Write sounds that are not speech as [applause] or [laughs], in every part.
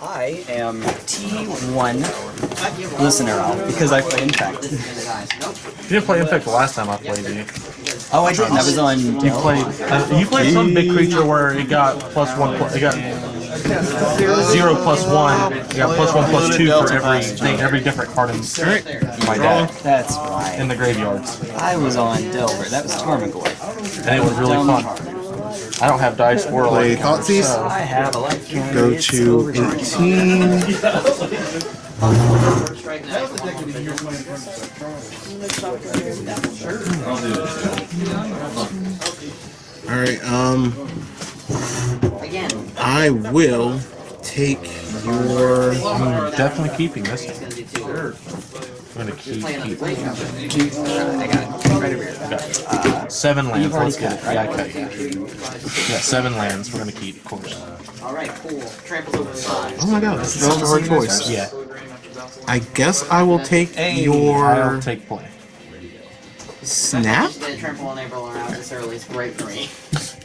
I am T1 Listener Owl because I play Infect. You didn't play Infect the last time I played, you? Oh, I didn't. That was on. You played. Uh, you played some big creature where it got plus one. Pl- it got zero plus one. It got plus one plus two for every thing, every different card in my deck That's right. in the graveyards, I was on Delver. That was Tarmogoyf. and it was really fun. Card. I don't have dice or Play like counters, Thoughtseize. so I have a life counter. Go It's to over time. 18. [laughs] Alright, um. I will take your. I'm definitely keeping this. one. I'm gonna keep. keep. I got it. Right over here. Got seven lands. Let's get it. cut, Yeah, I cut. Yeah. yeah, seven lands. We're gonna keep, of course. Alright, cool. Tramples over the side. Oh my god, this is such a hard choice. Yeah, I guess I will take Hey, I'll your take play. snap. Didn't trample on April around this early. It's great for me. [laughs]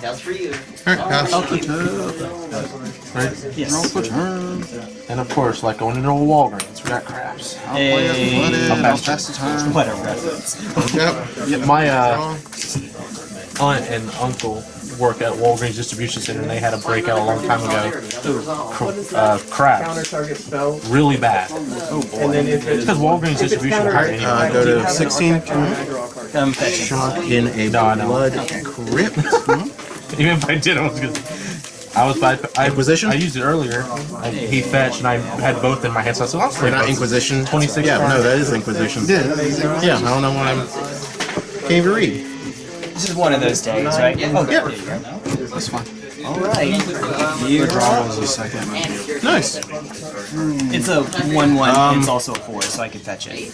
That's for you. Alright, pass. Right? Yes. And of course, like going into a Walgreens, we got crabs. Hey, I'll pass pass the turn. whatever reference. Yep. Yeah, my uh, aunt and uncle work at Walgreens distribution center, and they had a breakout a long time ago. Cr- Uh, crabs, really bad. It's because Walgreens distribution hard Uh, anyway. go to 16. Come fetch it. Shock in a No, I know. blood crypt. [laughs] Even if I did, I was gonna. I was by I, Inquisition? I used it earlier. I, he fetched, and I had both in my hand, so I said, "I'll Or play not both." Inquisition. 26 Yeah, no, that is Inquisition. Yeah, yeah. I don't know why I'm. Can't even read. This is one of those days, right? Oh, yeah. There you go. That's fine. All right. You draw a second. Nice. It's a one-one. Um, it's also a four, so I can fetch it.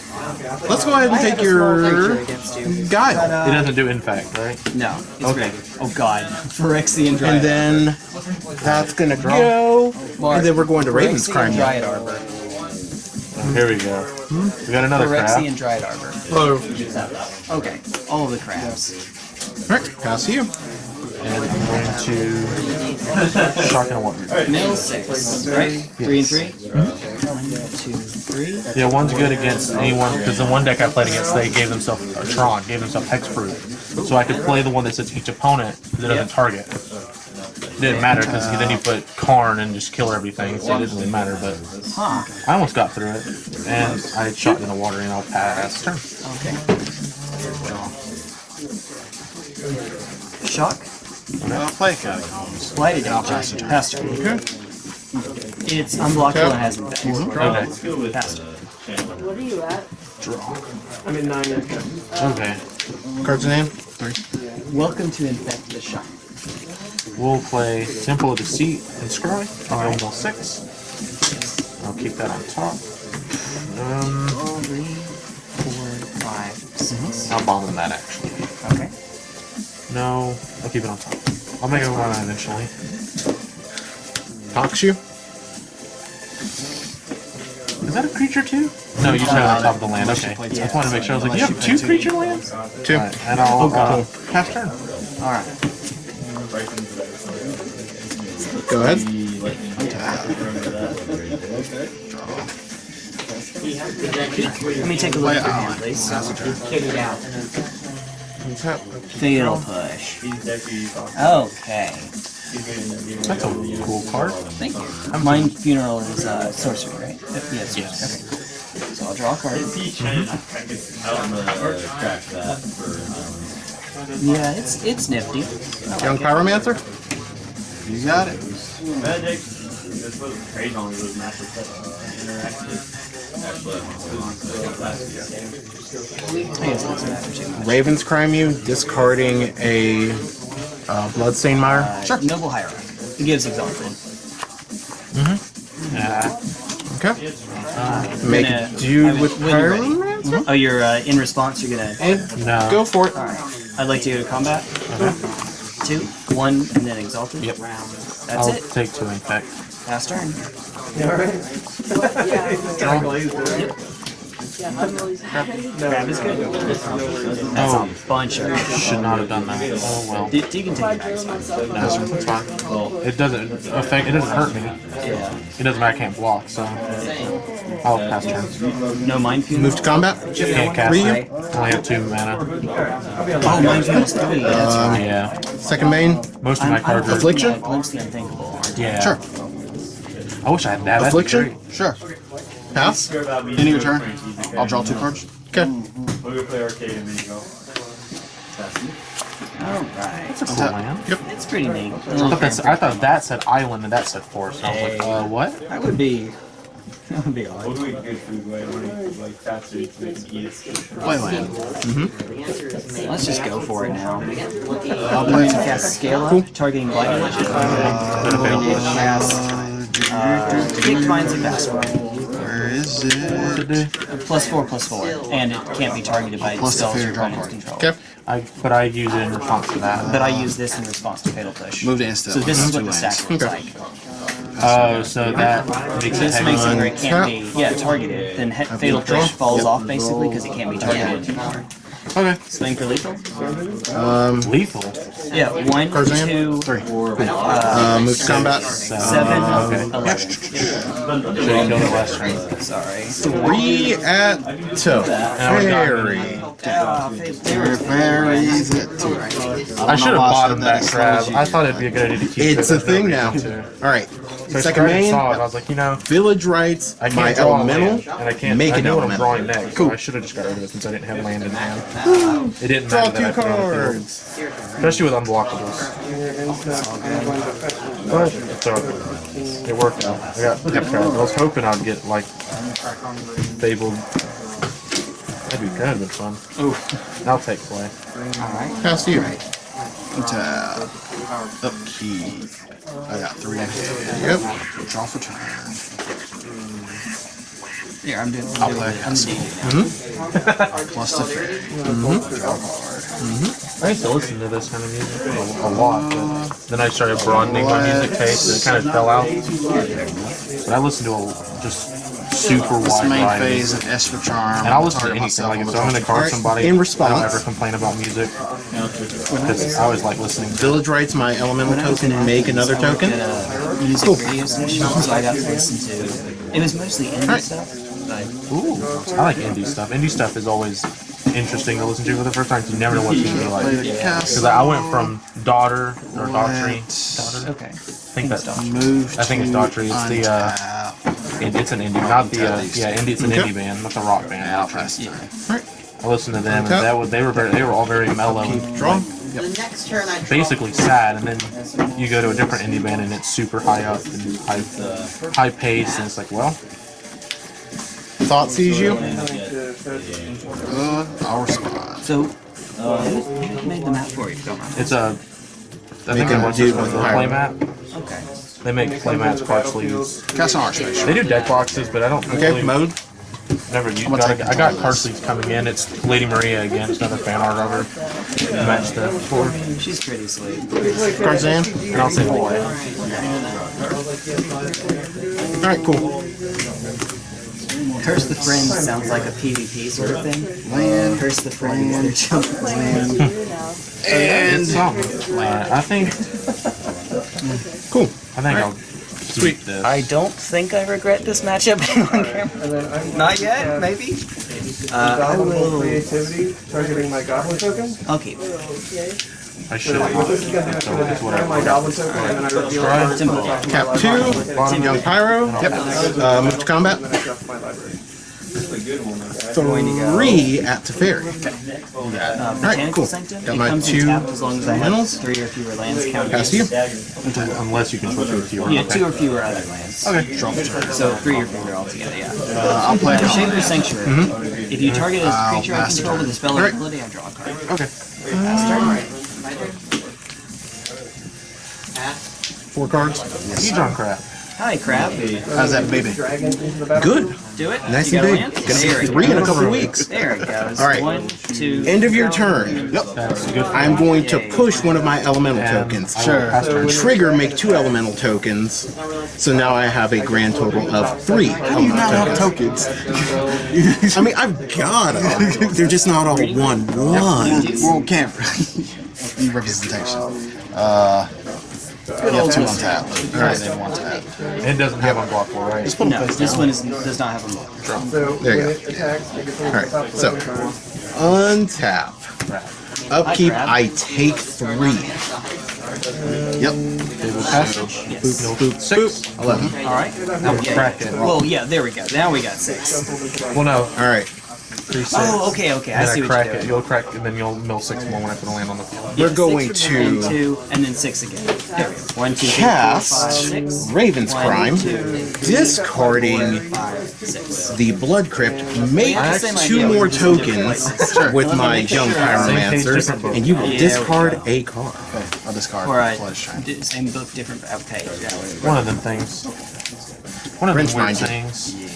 Let's go ahead and take your against you. guile. It doesn't do infect, right? No. It's Okay. ready. Oh God. [laughs] Phyrexian Dryad. And then that's gonna go. Mark, And then we're going to Raven's Phyrexian Crime. Dryad Arbor. Here we go. We got another crab. Phyrexian Dryad Arbor. Oh. Okay. All the crabs. Alright, pass to you. And I'm going to Shark and Water. Mill six. Right? Three and three. One, two, three. Yeah, one's good against anyone because the one deck I played against, they gave themselves or Tron gave themselves hexproof, so I could play the one that says each opponent that doesn't target. It didn't matter because then you put Karn and just kill everything, so it didn't really matter. But Huh. I almost got through it, and I shot in the water and I'll pass turn. Okay. Shock. play catacombs. Blighted Agent. Pass turn. It's unblockable and has infect. Okay. Pass turn. What are you at? Draw. I'm at 9. Okay. Cards in hand? Three. Welcome to infect the shock. We'll play Temple of Deceit and Scry. I'll go six. I'll keep that on top. Um, Three, four, five, six. I'll bomb that actually. Okay. No, I'll keep it on top. I'll make it one eventually. Talks you? Is that a creature too? No, you just have it on top of the land. Okay. play I just wanted to make sure. I was like, you have two creature lands? Two. Alright, and I'll uh, pass turn. All right. Go ahead. Let me take a look at your hand, please. Tap. Fatal push. Okay. That's a cool card. Thank you. Mind Funeral is uh, sorcery, right? Yes. Yes. Okay. So I'll draw a card. Yeah, it's it's nifty. Young Pyromancer? You got it. I guess it doesn't matter too much. Ravens crime you, discarding a uh, Bloodstain Mire. Sure. Noble Hierarch. It gives exalted. Yeah. Mm-hmm. Uh, okay. Uh, Make gonna- it uh, do I'm- with when you're mm-hmm. Oh, you're uh, in response. You're gonna. And No. go for it. All right. I'd like to go to combat. Uh-huh. Two, one, and then exalted. Yep. That's I'll it. take two infect. Pass turn. Grab is good. That's Oh. a bunch of. Should not have done that. Oh well. You, you can take it back. it's fine. No, it's fine. It doesn't affect. It doesn't hurt me. Yeah. It doesn't matter. I can't block, so I'll pass turn. No mind fuel. Move to combat. Can't cast Ryu? it. I only have two mana. Oh, mind fuel's three. That's right. Um, yeah. Second main. Most of my cards are. Affliction? The unthinkable. Yeah. Sure. I wish I had that. That'd be Affliction? Sure. Pass. End of your turn. I'll draw two cards. Mm-hmm. Okay. We'll go play arcade and then you go. All right. That's a cool land. It's pretty neat. I thought, that's, I thought that said island and that said forest. And I was like, uh, what? That would be. [laughs] That would be odd. We'll do a good food way. We'll make like fast food so they can eat it. Playland. The mm-hmm. answer is maybe. Let's just go for it now. Looking I'm going to cast Scale Up, targeting Blighted. I'm going to cast uh, Big Vines of Vastwood. Where is it? Plus four, plus four. And it can't be targeted by Plus the spells fairy your draw opponent's control. Okay. I, but I use it in response to that. But I use this in response to Fatal Push. Move to instant. So this is what the lands. stack looks Okay. like. Oh, so that makes it This makes it heavy. where it can't be, yeah, targeted. Then Fatal Push falls off basically because it can't be targeted. Okay. Swing for lethal? Um, Lethal. Yeah, one, Tarzan? two, Three. Uh, move to combat. seven, Okay. eleven. So you killed it last turn. Sorry. Three at two. Fairy. Fairies at two. I should have why I bottomed that that. crab. I thought it'd be a good idea to keep it. It's a thing now. Too. All right. So I Second started main. saw it. I was like, you know, Village Rites. I can't My elemental. land, and I can't. Make I an know what I'm drawing next. Cool. So I should have just got rid of it since I didn't have land in hand. [gasps] It didn't Draw matter two that I it on cards. especially with unblockables. But it's all good. It worked out. I got cards. I was hoping I'd get like fabled. That'd be kind of fun. I'll take play. Pass to you. Tap. Upkeep. I got three. Yep. Draw for turn. Here, I'm doing, I'll I'm doing play. it. I'm doing it now. Mm-hmm. [laughs] Plus the fairy. Mm-hmm. Mm-hmm. I used to listen to this kind of music a, a lot, but then I started broadening my music taste and it kind of fell out. But I listen to a just super This wide main variety. phase and S for charm. And I'll listen to Target anything. myself Like if I'm in a draw. car with somebody, In response, I response- don't ever complain about music. Because I always like listening Village Rites. My elemental When I was token. in Make another token. at a music radio station, so I got to listen to. It was mostly indie Alright. stuff. But Ooh, I like indie stuff. Indie stuff is always interesting to listen to for the first time. You never know what it's gonna be like. Because I went from daughter or daughtry. Daughter? okay. I think that's. Move I think it's to daughtry. It's the. Uh, untap. It- it's an indie, not the. Uh, yeah, indie. It's an Okay. indie band, not the rock band. Yeah, I'll Daughtry. pass turn. Alright. I listened to them, and that was they were very, they were all very mellow, and Draw. The next turn I draw. basically sad. And then you go to a different indie band, and it's super high up and high, high pace, and it's like, well, Thoughtseize you. Uh, I'll respond. So, who who made the map for you? if you don't mind? it's a. I think Make it a was dude just with a higher- play mat. Okay. They make play mats, card sleeves. Cast an archbishop. They do deck boxes, but I don't Okay. really Mode. never use. Got, take I got all card this. sleeves coming in. It's Lady Maria again. It's another fan art of her. to Match the four. She's pretty sweet. Tarzan. And I'll say boy. All right. Cool. Curse the Friends sounds like a PvP sort of thing. Land. Curse the Friends, they're jumping. And It's. [laughs] Uh, I think. Cool. I think I'll sweep this. I don't think I regret this matchup [laughs] on camera. Not yet, maybe. Uh, I will. creativity targeting my goblin token. I'll. I should have. This is gonna do it for It's the whatever. my goblin token, and then I reveal Try. cards Simple. from my Cap two. Bottom young pyro. Yep. Uh, move to combat. And then I shuffle my library. Three at Teferi. Uh, Botanical cool. Sanctum. Got my two in tapped as long as I have three or fewer lands counted. Pass to you. Unless you can switch with your. Yeah, two or fewer other lands. Okay. So three or fewer altogether, yeah. uh, I'll play The it. Shaper Sanctuary. Mm-hmm. If you target a I'll creature I control with a spell or ability, I draw a card. Okay. Pass turn. My turn. Pass. Four cards. Hedron Crab. Hi, crab. How's that baby? Dragons into the battle. Good. Do it. Nice you and big. Gonna be three in a couple of weeks. There it goes. All right. One, two. End of your turn. Yep. I'm going to push one of my elemental tokens. I will pass turn. Trigger, make two elemental tokens. So now I have a grand total of three elemental tokens. [laughs] I mean, I've got them. They're just not all one one. World camp. Need representation. Uh, you have two on tap. Alright, then one tap. It doesn't have unblockable, right? Just put them No, face this down. one is, does not have a block. So There you go. it attacks, it gets on Alright, so- Untap. Upkeep, crab. I take three. Yep. Table passage. Yes. Boop, boop, Six. boop. Eleven. All right. I'm gonna crack it. Well, yeah, there we go. Now we got six. Well, no. All right. Three, oh, six. Oh, okay, okay. I see I what crack you're it. doing. You'll crack, and then you'll mill six more when I put a land on the field. We're going six, to and two, and then six again. There we go. One, two, three, four, cast six. Raven's One, Crime, two, discarding five, six. the Blood Crypt, make I same two idea, more we just do different tokens places. with my young sure. Same pyromancers, book. and you will Yeah, discard we a card. I'll discard. All right. Uh, Flesh Shrine. D- Same book, different Okay. Yeah. One of them things. One of them Rinse weird minded. things.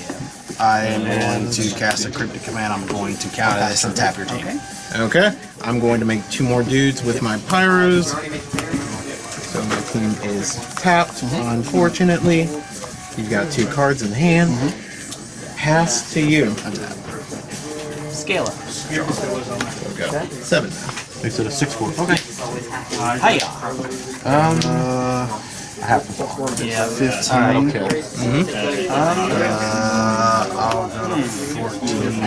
I am going to cast a cryptic command. I'm going to counter this and tap your team. Okay. Okay, I'm going to make two more dudes with my pyros. So my team is tapped, unfortunately. You've got two cards in hand. Pass to you. Scale up. Go. Seven. Makes it a six four. Okay. Hiya. Um, I have to block. Yeah. 15. That'll kill. Uh, I'll go to 14.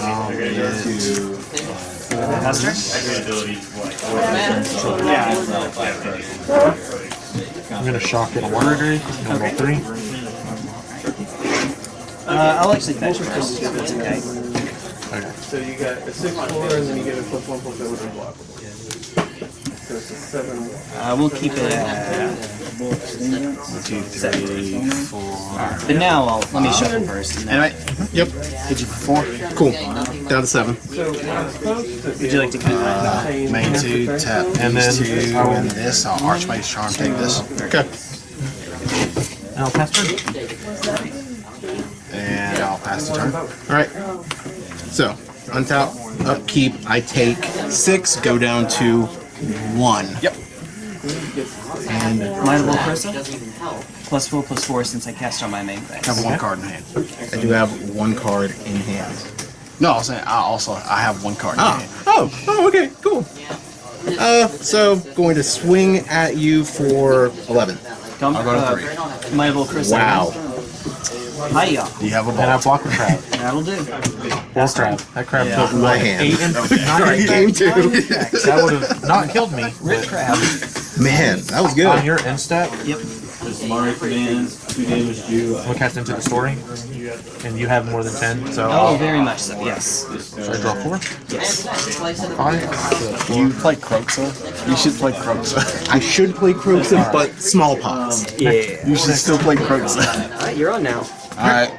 I'll get Master? I'm gonna shock it a murder. Number Okay. three. Uh, I'll actually fetch first. That's okay. Okay. So you got a six four, and then you get a plus one plus zero with unblockable. So it's a seven. Uh, we'll keep it at. two, three, four. But now I'll let me shuffle first. And Anyway, Yep. hit you four. Cool. Down to seven. So I'm supposed to would you like to of? change Main two, tap And then two, I will- and this. I'll Archmage's Charm, take this. Okay. And I'll pass turn. And I'll pass the turn. Alright. So, untap, upkeep, I take six, go down to one. Yep. And Might of Old Krosa? Plus four, plus four since I cast on my main phase. I Have phase. one card in hand. I do have one card in hand. No, I was saying I also I have one card in Ah. hand. Oh, oh, okay, cool. Uh, so going to swing at you for 11. Come, I'll go to uh, three. Might of Old Krosa. Wow. Hiya. Do you have a ball? And I ball? block the crab. That'll do. Full crab. That crab took My what, hand. eight and Sorry, [laughs] nine. game two. That would have not killed me. Rip crab. Man, that was good. On good. your end step, Yep. Mari commands, two damage due. we'll cast into the story, and you have more than ten. So Oh, very much so. Yes. should I draw four? Yes. Five. You play Kroxa? You should play Kroxa. I should play Kroxa, but smallpox. Yeah. You should still play Croxa. Alright, you're on now. Alright.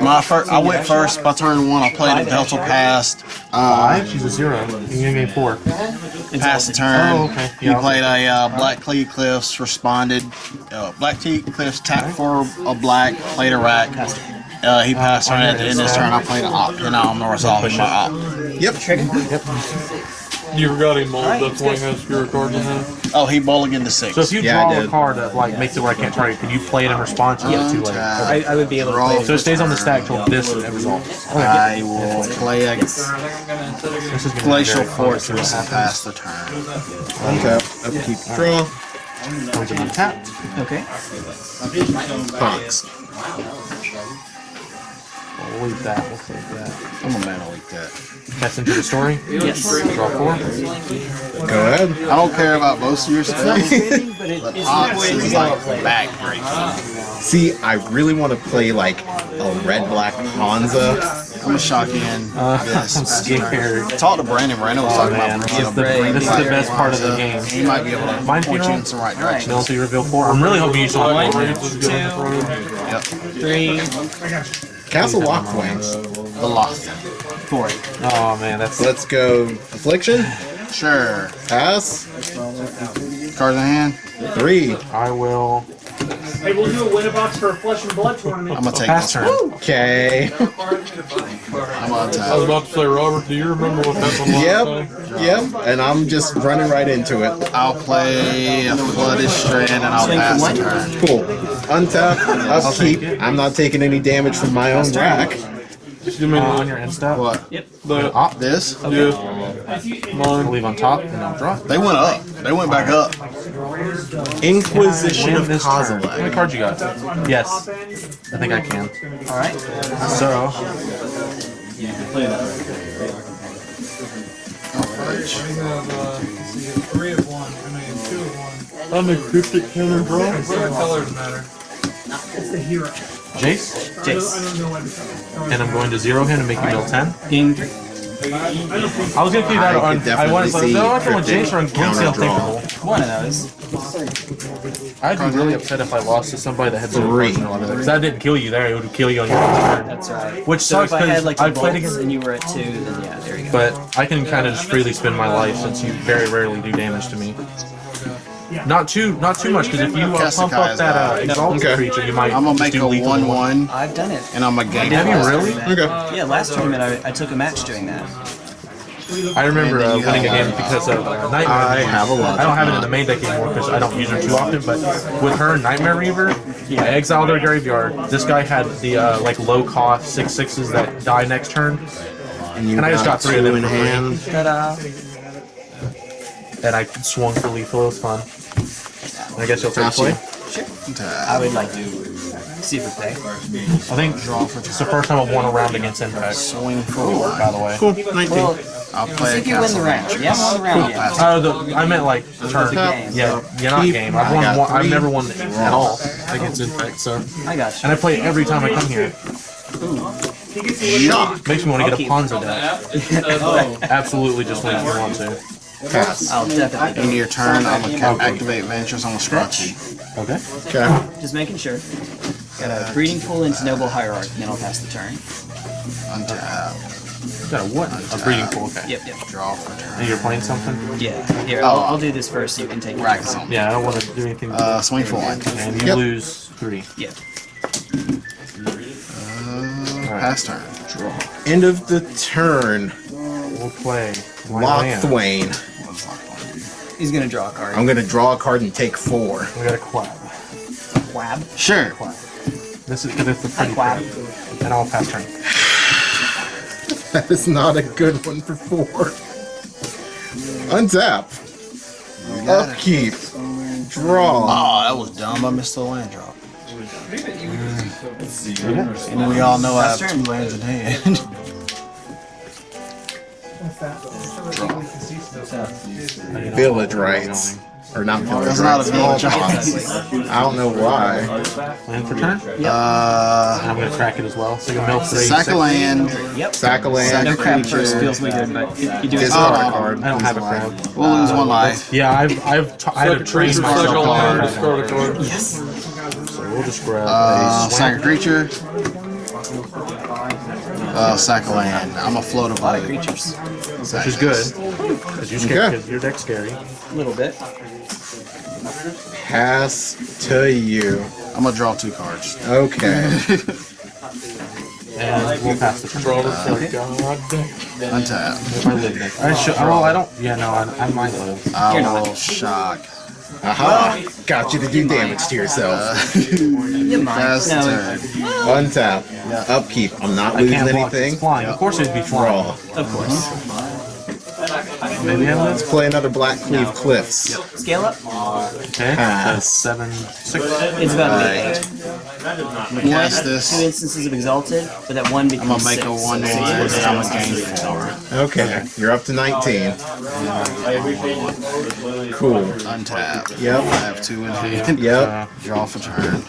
My first, I went first by turn one. I played a Delta Past. Uh, Five. She's a zero. You gave me four. Passed the turn. Oh, okay. You Yeah, played a uh, Blackcleave Cliffs, responded. Uh, Blackcleave Cliffs tapped for a black, played a rack. Uh, he passed turn at the end of his turn. I played an op, and I'm resolving my op. Yep. Yep. You forgot him, uh, Alright, That's why he has fewer cards in hand. Oh, he mulliganed to six. So if you Yeah, draw a card that like makes it where I can't target, can you play it in response to get two later? Untap. I would be able to Draw. So it stays on the stack till this resolves. I will play a This is Glacial very close to Fortress what and pass the turn. Untap, upkeep, draw. happens. Comes in untapped. Okay. Fox. We'll leave that. We'll save that. I'm a man like that. Cast into the story. Yes. Draw four. Go ahead. I don't care about most of your spells. but it, [laughs] it's Ox is like gotta play. backbreaking. See, I really want to play like a red black Hanza. I'm gonna shock in. Uh, this. [laughs] I'm pass the turn. scared. Talk to Brandon. Brandon was talking man, about this is the- up this is the best part of the game. He might be able to Mind point you in some right direction. Penalty reveal four. I'm really hoping you still One, have two, Yep. three, Castle Locthwain. The lock. four. Oh man, that's Let's go Affliction. Sure. Pass. Cards in hand. Three. I will Hey, we'll do a win a box for a flesh and blood tournament. [laughs] I'm gonna take Pass this turn. Okay. I'm gonna I was about to say, Robert, do you remember what happened last Yep. time? Yep. And I'm just running right into it. I'll play a flooded strand and I'll pass the turn. Cool. Untap, [laughs] upkeep. I'm not taking any damage from my own rack. Just give me Uh, on the, your end step. What? the Op. This? yeah. I'll leave on top and I'll draw. They went up. They went back up. Inquisition of this turn. How many cards you got? Yes. I think I can. Alright. So, Three of one. I mean, two of one. I'm a cryptic counter draw. What colors matter? It's the hero. Jace. I don't, I don't know what to And I'm going to zero him and make you deal 10. Game three. I was gonna keep that I on. I wanted to definitely say, no, I see want Jace or on counter Gamesail draw. Thinkable. One of those. I'd be really upset if I lost to somebody that had zero Three. cards in a Because that didn't kill you there, it would kill you on your turn. That's right. Which So sucks if I had because like I played bolts against. and you were at two, then yeah, there you go. But I can kind of just freely spend my life since you very rarely do damage to me. Not too, not too much, because if you uh, pump up that uh, exalted Okay. creature, you might I'm gonna just make do a lethal to one-one I've done it. and I'm gonna gain. Have you really? Okay. Yeah, last tournament I, I took a match doing that. I remember uh, winning a game because of uh, Nightmare I Reaver. have a lot. I don't have it in the main deck anymore because I don't use her too often. But with her Nightmare Reaver, I exiled her graveyard. This guy had the uh, like low cost six sixes that die next turn, And, And I just got three of them in hand. Ta-da! and I swung for lethal. It was fun. And I guess you'll take Got play. you. I would like to see if it pay. I think it's the first time I've won a round against Infect. Swing four. By the way. Cool. 19. Well, I'll play see a if you win the round. You haven't won the round yet. Uh, the, I meant like turn. game. Yeah, yeah, not game. I've won. got One, I've never won at all against Infect. So, I got you. and I play every time I come here. Shock. Makes me want to get a keep. Ponza deck. [laughs] Absolutely, just when you want to. Pass. I'll definitely End do of your turn, I'm gonna ca- activate Ventures on the scratchy. Okay. Okay. Just making sure. Got a breeding pool into noble hierarchy, and then I'll pass the turn. Untap. Got a what? A breeding pool. Okay. Yep, yep. Draw for turn. And you're playing something? Yeah. Here, I'll, I'll do this first so you can take it. Rack zone. Yeah, I don't want to do anything. Uh, swing for one. and you Yep. lose three. Yeah. Pass turn. Draw. End of the turn. We'll play. Land. Locthwain. He's gonna draw a card. I'm gonna draw a card and take four. We got a quab. Quab. Sure. This is because it's the pretty Quab. card. And I'll pass turn. That is not a good one for four. Untap. Upkeep. Draw. Oh, that was dumb. I missed the land drop. And we all know I have two lands in hand. [laughs] Village Rites. Or not village That's not a rights. village small [laughs] I don't know why. Land for turn. Uh, I'm gonna crack it as well. So you can mill three. sack six. a land. Yep. Sack a land. No crap creature. first feels weird, but you do it. Discard Oh. a card. I don't have a crab. We'll lose one life. Yeah, I've I've t- I had to train Second myself. second to line, learn. discard a card. So we'll just grab Uh, a sack a creature. Uh, sack a land. I'm a float of blade. Creatures. which is good. Because you scared. Okay. Your deck's scary. A little bit. Pass to you. I'm gonna draw two cards. Okay. [laughs] And we'll pass the turn. Draw the god. Untap. If I live next. I should. Well, I don't. Yeah, no, I, I might live. I will shock. Aha! Got you to do damage to yourself. You might. Pass No, turn. Untap. Upkeep. I'm not I losing can't block. It's anything. flying. Of course it'd be flying. Draw. of course. Maybe I. Let's play another Black Cleave Cliffs. Scale up. Okay. Pass. Seven, six. It's about to be eight. I'm gonna cast Two instances of exalted, but that one I'm becomes gonna make six. a one So one it's I'm gonna gain four. Okay. You're up to 19. Cool. Untap. Yep. I have two in hand. Yep. Uh, Draw for turn.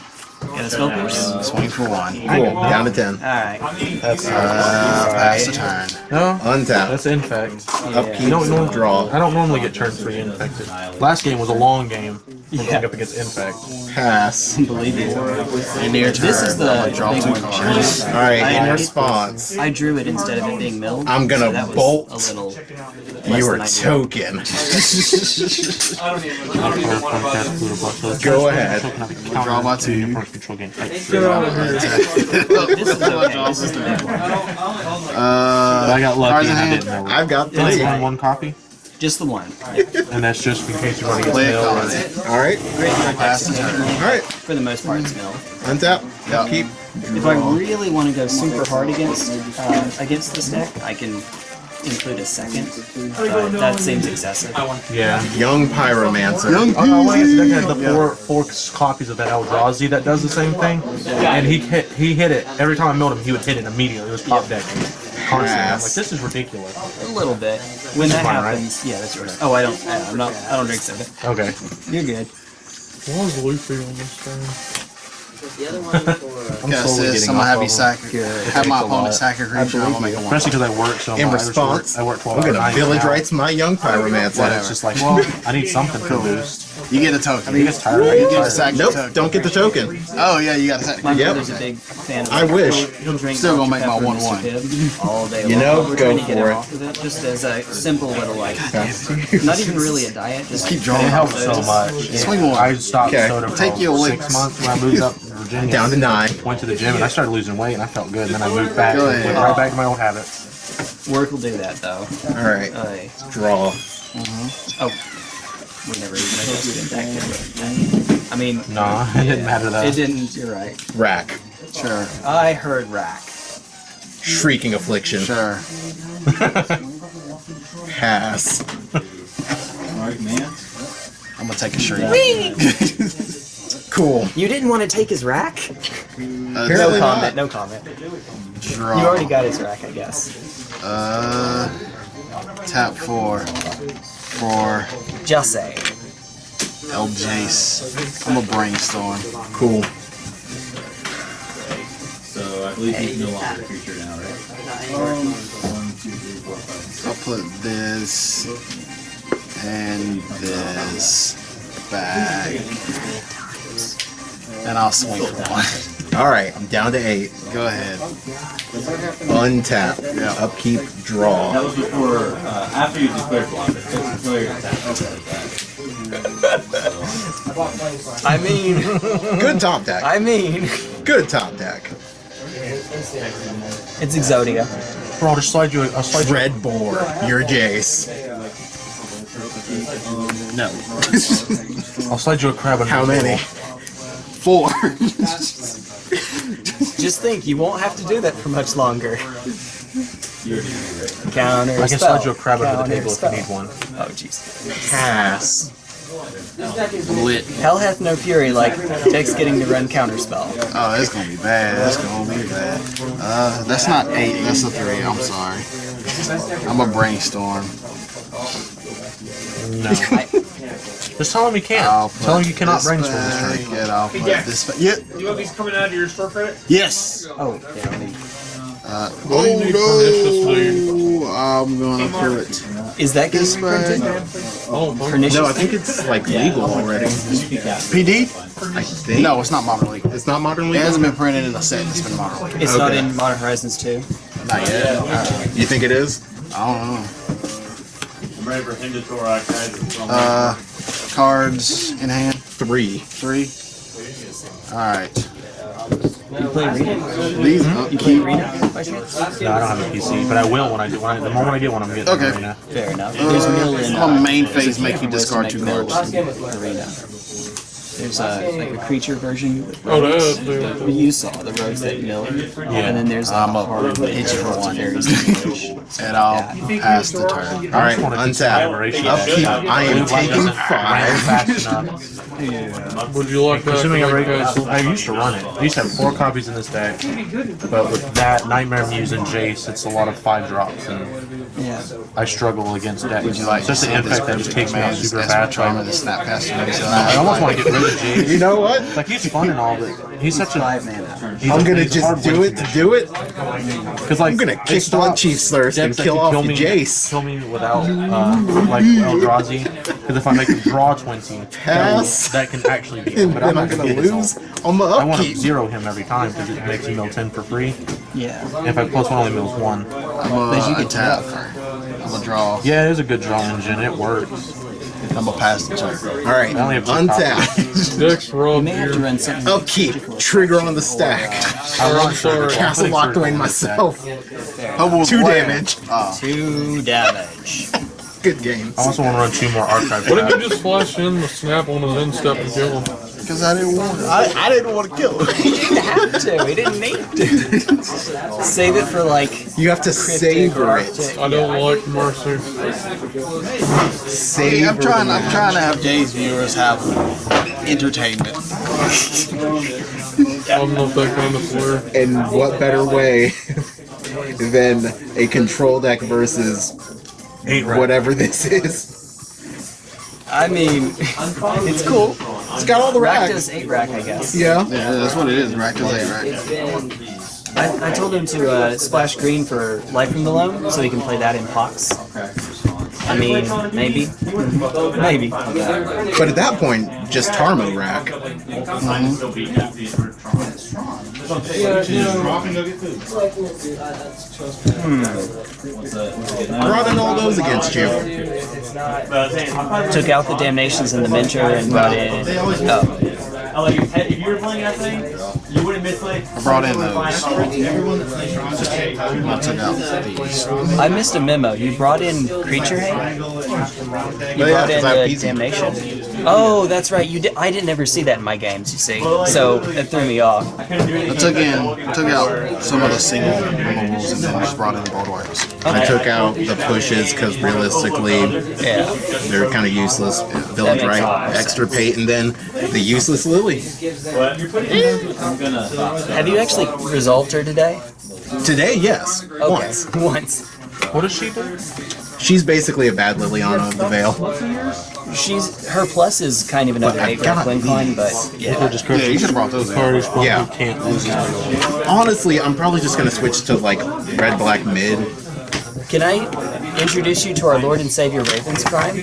Got a spell pierce. Swing for one. Cool. Down to 10. Alright. that's Uh, pass the turn. no. Untap. That's infect. Upkeep. You don't normally Draw. I don't normally get turn three infected. Last game was a long game. Yeah. up against infect. Pass. Believe you. End your turn. This is the draw big two cards. Alright, in response, I drew it instead of it being milled. I'm gonna so bolt. a little You are I token. I don't even. I don't even want to buy this. Go ahead. Draw my two. Control game. This is okay. This is the big one. Uh, I got cards lucky in and I hand. didn't know. I've got Only three. one, one copy, Just the one. [laughs] and that's just in case you want to get Play a mail. card. or- All right. Pass the turn. All right. For the most part, it's mill. Untap. Yeah. Keep. If I really want to go super hard against uh, against this deck, I can include a second. But that seems excessive. Yeah. Young Pyromancer. Young Oh, no, I guess had the four four copies of that Eldrazi that does the same thing, and he hit he hit it every time I milled him. He would hit it immediately. It was top deck constantly. I'm like, this is ridiculous. A little bit. When that mine, right? happens, yeah, that's yours. Oh, I don't. I- I'm not. I don't drink soda. Okay. You're good. Why is Luffy on this thing? The other one for. I'm Yes, slowly this. getting I'm gonna off have of you them. sack. Good. Have my Takes a lot. opponent sack a creature. I'm gonna make a one. Especially because I work so In much. I response, work, I work 12 I'm hours a gonna night village now. rights my young But Pyromancer. it's just like, well, I need something to boost. You get a token. He gets tired. I You get get a tired. sack. Nope. token. Don't get the token. Oh yeah, you got a sack. My Yep. brother's a big fan of I wish. He'll, he'll drink Still gonna make my Pepper and 1-1. All day You long. know, We're go trying to get for him it. off of it just as a simple little like, not even really a diet. Just Keep drawing. It helps so much. Swing one. I stopped Okay. soda for Take your six licks. months when I moved up to [laughs] Virginia. Down to nine. Went to the gym and I started losing weight and I felt good. And then I moved back and went right back to my old habits. Work will do that though. All right. Uh, Draw. oh, we never even adjusted that. did we? I mean, Nah, [laughs] it didn't matter though. it didn't. You're right. Rack. Sure. I heard rack. Shrieking Affliction. Sure. [laughs] Pass. Alright, man. I'm gonna take a shriek. [laughs] Cool. You didn't want to take his rack? Uh, Apparently No not. comment. No comment. draw. You already got his rack, I guess. Uh, tap four for Just say. El Jace. I'm a brainstorm. Cool. So I believe he's no longer a creature now, right? One, two, three, four, five. I'll put this and this back. And I'll swing for one. [laughs] All right. I'm down to eight. Go ahead. Untap. Yeah. Upkeep. Draw. That was before, uh, after you declared block, but so familiar attack. I mean, [laughs] Good top deck. I mean, Good top deck. it's Exodia. Bro, I'll just slide you. a- I'll slide you. a- Red board. Your Jace. No. [laughs] I'll slide you a crab. and How many? Four. [laughs] Just think, you won't have to do that for much longer. Counter I can slide you a crab under the Counter table if you need one. Oh, jeez. Pass. Lit. Hell hath no fury like Tex getting to run counter spell. Oh, it's gonna be bad. That's gonna be bad. Uh, that's not eight. That's a three. I'm sorry. I'm a brainstorm. No. [laughs] Just tell him you can't. I'll Tell him you cannot this brainstorm this back, turn. and I'll put Yeah. this back. Yep. Do you have these coming out of your store credit? Yes. Oh, yeah, I mean, Uh, What do you need for this lead? oh, I'm gonna put is that getting this back. reprinted? Oh, Pernicious? No, I think it's like legal already. PD? I think. No, it's not modern league. It's not modern It hasn't been printed in a set. It's been modern league. It's not in Modern Horizons 2. Not yet. You think it is? I don't know. I'm ready for Hindatorak guys. Uh, cards in hand. Three. Three. All right. You play Arena? These. Uh, you play Arena? No, I don't have a PC, but I will when I do. When I, the moment I get one, I'm getting Okay. Arena. Fair enough. Uh, There's mill in. My main phase make you different ways to discard two mill cards. Arena. There's uh, a, like a creature version with Oh, rogues. that is- What you saw, the rogues that mill. And then there's I'm a up. hard pitch for one. There's And I'll pass the turn. All right. just wanna do some Untap. aberration. Upkeep. I am taking five. fast enough. Would you like that? Assuming to I, make uh, I used to run it. I used to have four copies in this deck, but with that Nightmare Muse and Jace, it's a lot of five drops, and yeah. I struggle against decks. Would you like to It's just the infect that just takes me out man's super desperate fast. I, to snap past you? I almost want to get rid of Jace. You know what? Like he's fun and all, but he's such a. Five man. He's I'm a- gonna he's a hard just do it to do it. Because like I'm gonna it kick one stops Chief's thirst and kill off kill me, Jace. Kill me without uh, like Eldrazi. Because if I make him draw twenty, [laughs] Pass. that can actually be. [laughs] And But I'm I'm not gonna gonna lose on the I want to zero him every time because it makes him mill ten for free. Yeah. If I plus one only mills one. I'm But you a, a can tap. tap. I'm a draw. Yeah, it is a good draw engine. It works. I'm a pass the turn. All right, I only have two untap. Dex [laughs] You may have to run something. Upkeep. Trigger on the stack. I'm sorry. Castle Locthwain myself. Hubble was Two playing. damage. Ah. Two damage. Good game. I also want to run two more archive What did tabs. you just flash in the snap on his end step and kill him? Because I didn't want. I, I didn't want to kill him. [laughs] He didn't have to. He didn't need to. Save it for like. You have to savor it. I don't like Mercy. Savor I'm trying. the I'm trying to have Jay's viewers have entertainment. I'm not that kind of player. And what better way [laughs] than a control deck versus whatever this is? I mean, [laughs] it's cool. It's got all the Rack racks. does eight rack, I guess. Yeah. Yeah, that's what it is. Rack is eight rack. It's been I, I told him to uh, splash green for Life from Below so he can play that in Pox. I mean, maybe. [laughs] Maybe. But at that point, just Tarmo rack. Running all those against you. Took out the Damnations and the Mentor and brought in. Oh. If you were playing that thing, you wouldn't misplay. I brought in those. I took out these. I missed a memo. You brought in Creature Hate? You brought in I have uh, Damnation? Oh, that's right. You did. I didn't ever see that in my games, you see. So it threw me off. I took in, I took out some of the single removals and then just brought in the board wipes. I took out the pushes because realistically, Yeah. they're kind of useless. Uh, that Village makes a lot right, of sense. extra pate, and then the useless Lily. Have you actually resolved her today? Today, yes, Okay. once. Once. What does she do? She's basically a bad Liliana of the Veil. She's her plus is kind of another But I eight rack got incline, but Yeah, yeah. just Yeah, you should have brought those in. Party Yeah. can't lose Honestly, I'm probably just gonna switch to like red black mid. Can I introduce you to our Lord and Savior Ravens Crime?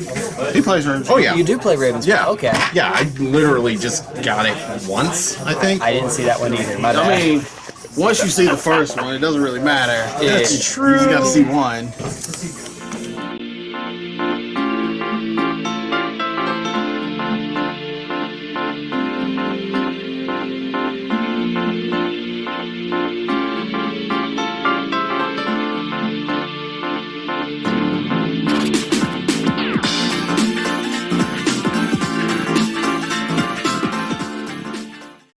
He plays Ravens. Oh yeah, You do play Ravens yeah, Okay. yeah. I literally just got it once, I think. I didn't see that one either. My bad. I mean, once you see the first one, it doesn't really matter. Yeah. That's true. You just got to see one.